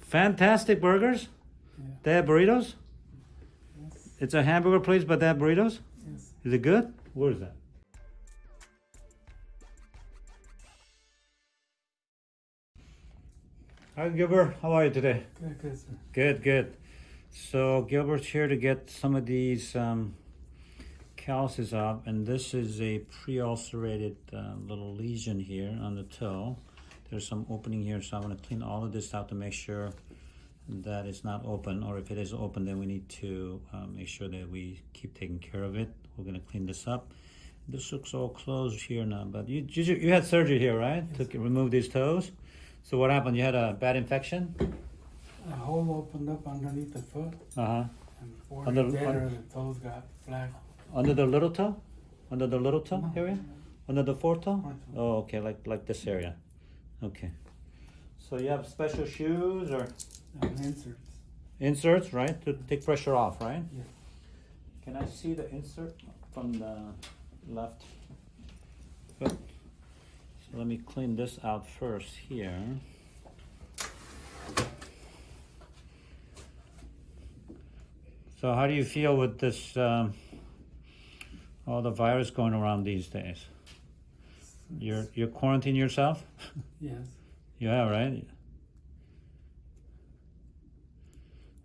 Fantastic burgers. Yeah. They have burritos. Yes. It's a hamburger place, but they have burritos. Yes. Is it good? Where is that? Hi Gilbert, how are you today? Good, good, sir. Good, good. So Gilbert's here to get some of these um, calluses up, and this is a pre-ulcerated uh, little lesion here on the toe. There's some opening here, so I'm going to clean all of this out to make sure that it's not open, or if it is open, then we need to uh, make sure that we keep taking care of it. We're going to clean this up. This looks all closed here now, but you you, you had surgery here, right? Yes. To remove these toes. So what happened? You had a bad infection? A hole opened up underneath the foot, Uh huh. and four Under- later, the toes got black. Under the little toe? Under the little toe No. area? Under the fourth toe? Fourth toe. Oh, okay, like like this area. Okay. So you have special shoes or inserts. inserts, right, to take pressure off, right? Yeah. Can I see the insert from the left? Good. So let me clean this out first here. So how do you feel with this, um, all the virus going around these days? You're you're quarantining yourself? Yes. You have, right?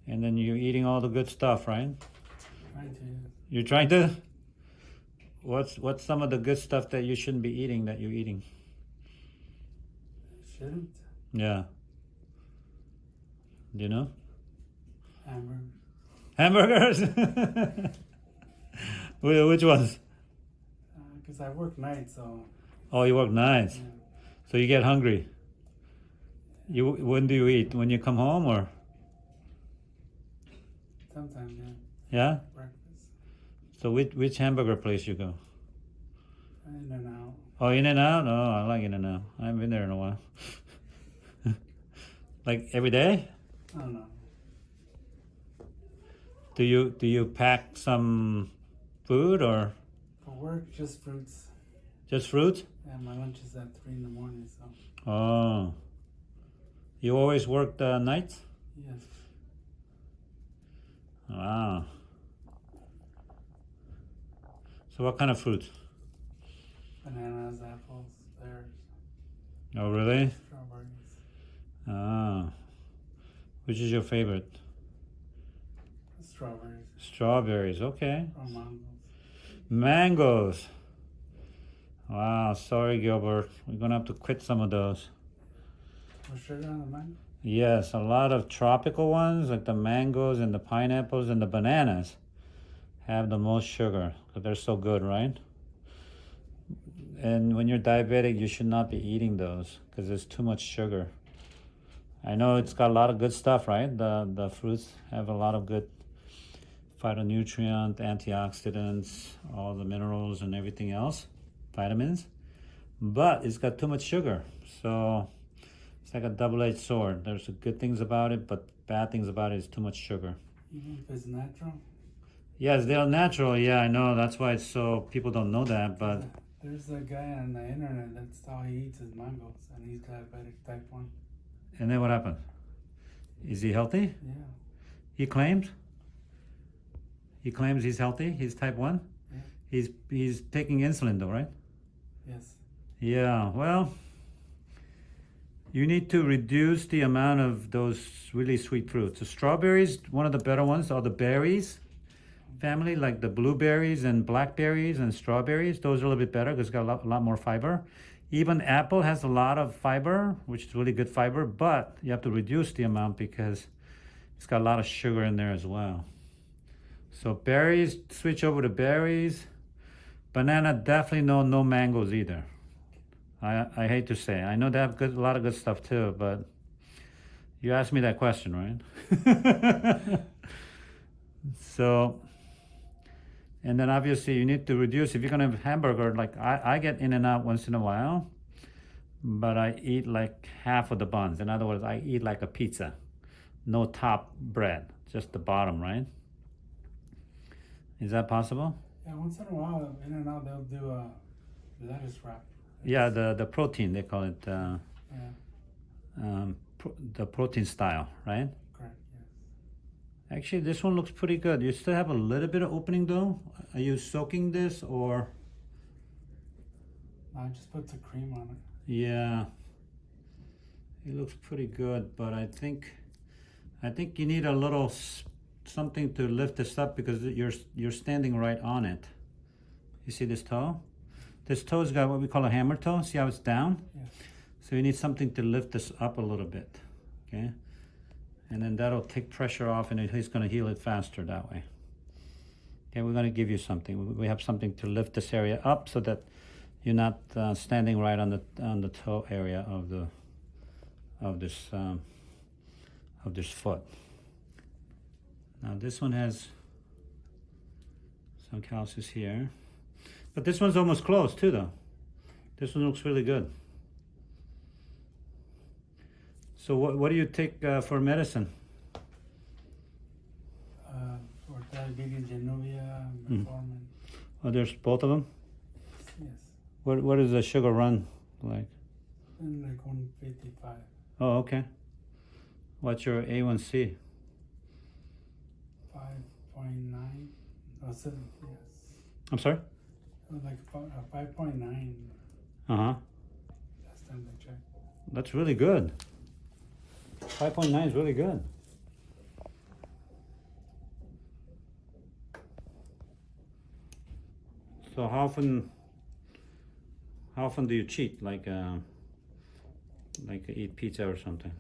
And then you're eating all the good stuff, right? Trying to. You're trying to. What's what's some of the good stuff that you shouldn't be eating that you're eating? Shouldn't. Yeah. Do you know? Hamburgers. Hamburgers. Which ones? Because Uh, I work nights, so. Oh, you work nights, so you get hungry. You when do you eat? When you come home, or Sometimes, yeah. yeah? Breakfast. So which which hamburger place you go? In and out. Oh, In and Out. Oh, I like In and Out. I haven't been there in a while. like every day? I don't know. Do you do you pack some food or For work, just fruits. Just fruit? And my lunch is at 3 in the morning, so. Oh. You always work the nights? Yes. Wow. So what kind of fruit? Bananas, apples, pears, Oh, really? strawberries. Ah. Which is your favorite? Strawberries Strawberries. Okay. or mangoes. Mangoes. Wow. Sorry, Gilbert. We're gonna have to quit some of those. Sugar on the mango? Yes, a lot of tropical ones like the mangoes and the pineapples and the bananas have the most sugar because they're so good, right? And when you're diabetic, you should not be eating those because there's too much sugar. I know it's got a lot of good stuff, right? The the fruits have a lot of good phytonutrient, antioxidants, all the minerals and everything else, vitamins. But it's got too much sugar. So it's like a double-edged sword. There's good things about it, but bad things about it is too much sugar. Mm-hmm. Even if it's natural? Yes, they're natural. Yeah, I know. That's why it's so people don't know that. But There's a guy on the internet that's how he eats his mangoes, and he's diabetic type 1. and then what happened? Is he healthy? Yeah. He claims. He claims he's healthy. He's type one. Yeah. He's he's taking insulin though, right? Yes. Yeah. Well, you need to reduce the amount of those really sweet fruits. The strawberries, one of the better ones, are the berries family, like the blueberries and blackberries and strawberries. Those are a little bit better because it's got a lot, a lot more fiber. Even apple has a lot of fiber, which is really good fiber, but you have to reduce the amount because it's got a lot of sugar in there as well. So berries, switch over to berries. Banana, definitely no no mangoes either. I I hate to say. I know they have good a lot of good stuff too, but you asked me that question, right? so and then obviously you need to reduce if you're gonna have hamburger, like I, I get in and out once in a while, but I eat like half of the buns. In other words, I eat like a pizza. No top bread, just the bottom, right? Is that possible? Yeah, once in a while, in and out, they'll do a lettuce wrap. Yeah, the the protein they call it uh, Yeah. um, pro- the protein style, right? Correct. Yes. Actually, this one looks pretty good. You still have a little bit of opening though. Are you soaking this or? I just put the cream on it. Yeah. It looks pretty good, but I think, I think you need a little something to lift this up because you're you're standing right on it. You see this toe? This toe's got what we call a hammer toe. See how it's down? Yes. So you need something to lift this up a little bit, okay? And then that'll take pressure off and it- he's gonna heal it faster that way. Okay, we're gonna give you something. We- We have something to lift this area up so that you're not uh, standing right on the on the toe area of the of this um, of this foot. Now this one has some calluses here, but this one's almost closed too, though. This one looks really good. So what what do you take uh, for medicine? Uh, for diabetes, Januvia, Mm. Oh, there's both of them. Yes. What what does the sugar run like? And like 155. Oh, okay. What's your A1C? 5.9. Oh, seven, yes. I'm sorry. Like fi- uh, 5.9 Uh huh. last time I checked. That's really good. Five point nine is really good. So how often? How often do you cheat? Like, uh, like eat pizza or something?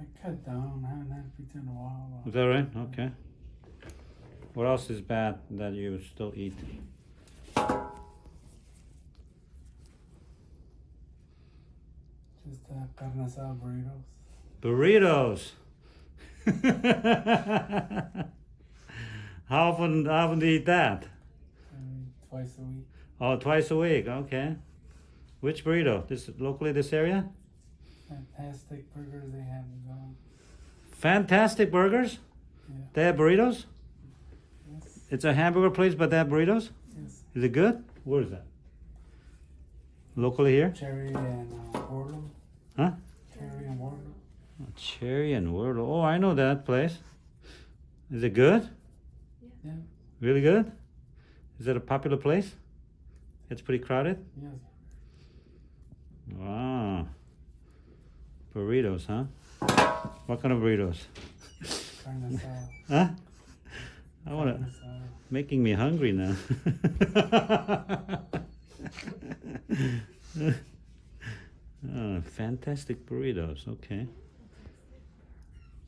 I cut down. I haven't had pizza in a while. Is that right? Okay. What else is bad that you still eat? Just uh, carne asada burritos. Burritos. how often? How often do you eat that? Maybe twice a week. Oh, twice a week. Okay. Which burrito? This locally this area? Fantastic burgers they have. Fantastic burgers. Yeah. They have burritos. It's a hamburger place, but they have burritos. Yes. Is it good? Where is that? Locally here? Cherry and uh. Huh? Cherry and Wardlow. Oh, Cherry and Wardlow. Oh, I know that place. Is it good? Yeah. Really good? Is it a popular place? It's pretty crowded. Yes. Wow. Burritos, huh? What kind of burritos? Carne asada. Huh? I wanna. Making me hungry now. oh, fantastic burritos. Okay.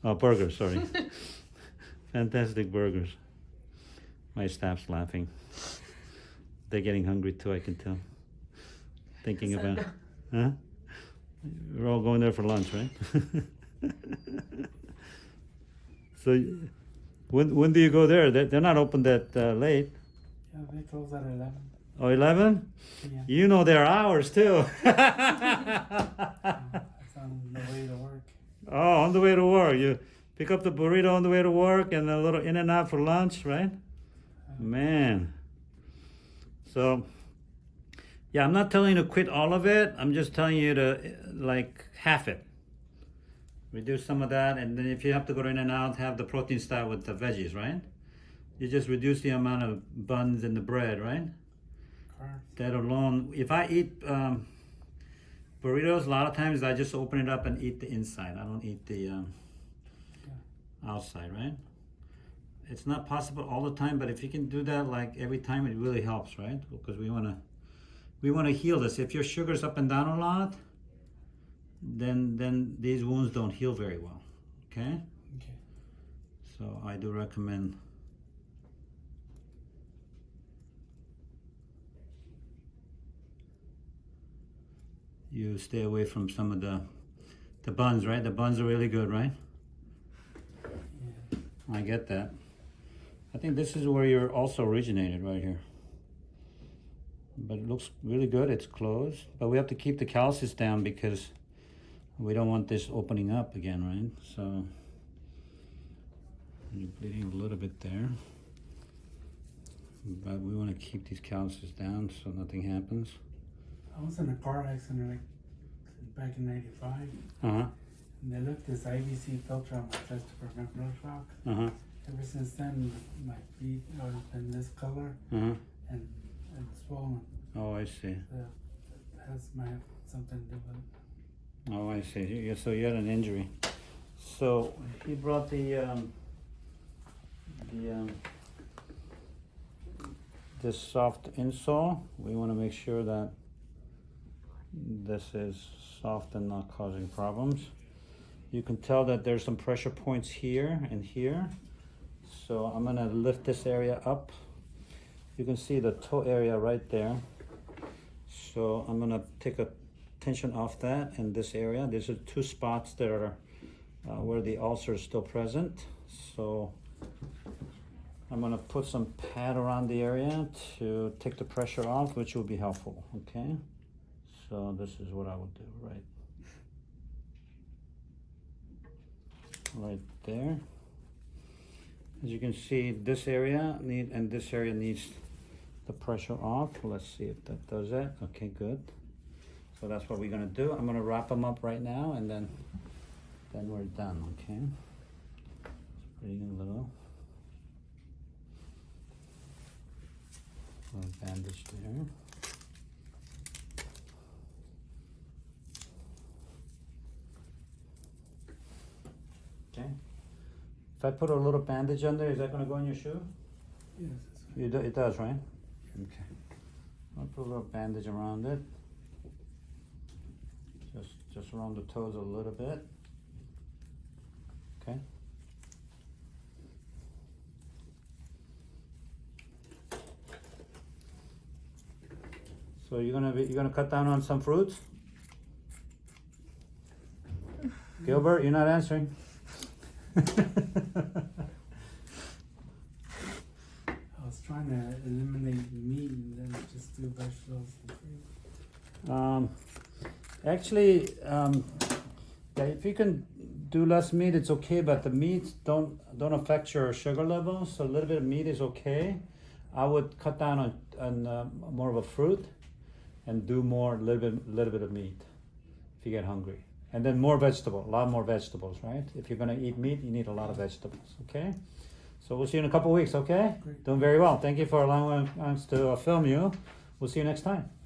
Oh, burgers. Sorry. fantastic burgers. My staff's laughing. They're getting hungry too. I can tell. Thinking about, huh? We're all going there for lunch, right? so, when when do you go there? They're, they're not open that uh, late. Yeah, they close at 11 Oh, 11? p.m. You know their hours too. It's on the way to work. oh, on the way to work. You pick up the burrito on the way to work and a little in and out for lunch, right? Man. So, yeah, I'm not telling you to quit all of it. I'm just telling you to like half it. Reduce some of that, and then if you have to go in and out, have the protein style with the veggies, right? You just reduce the amount of buns in the bread, right? Correct. that alone if i eat um, burritos a lot of times i just open it up and eat the inside i don't eat the um, outside right it's not possible all the time but if you can do that like every time it really helps right because we want to we want to heal this if your sugar's up and down a lot then then these wounds don't heal very well okay Okay. so i do recommend you stay away from some of the the buns, right? The buns are really good, right? Yeah. I get that. I think this is where you're also originated, right here. But it looks really good. It's closed, but we have to keep the calluses down because we don't want this opening up again, right? So you're bleeding a little bit there, but we want to keep these calluses down so nothing happens. I was in a car accident like back in '95, Uh-huh. and they left this IVC filter on my chest to prevent blood shock. Uh-huh. Ever since then, my feet have been this color Uh-huh. and and swollen. Oh, I see. So that has have something to do with it. Oh, I see. So you had an injury. So he brought the um, the um, this soft insole. We want to make sure that this is soft and not causing problems. You can tell that there's some pressure points here and here. So I'm gonna lift this area up. You can see the toe area right there. So I'm gonna take a tension off that and this area. These are two spots that are uh, where the ulcer is still present. So I'm gonna put some pad around the area to take the pressure off, which will be helpful, okay? So this is what I would do, right? Right there. As you can see, this area need and this area needs the pressure off. Let's see if that does it. Okay, good. So that's what we're gonna do. I'm gonna wrap them up right now and then then we're done, okay? Bring a little little bandage there. Okay. If I put a little bandage on there, is that gonna go in your shoe? Yes. You it does, right? Okay. I'll put a little bandage around it. Just, around the toes a little bit. Okay. So you're gonna be, you're gonna cut down on some fruits? Gilbert, you're not answering. I was trying to eliminate meat and then just do vegetables and fruit. Um, actually, um, yeah, if you can do less meat, it's okay. But the meat don't don't affect your sugar levels. So a little bit of meat is okay. I would cut down on on uh, more of a fruit, and do more little bit little bit of meat if you get hungry. And then more vegetable, a lot more vegetables, right? If you're gonna eat meat, you need a lot of vegetables. Okay. So we'll see you in a couple weeks. Okay. Great. Doing very well. Thank you for allowing us to uh, film you. We'll see you next time.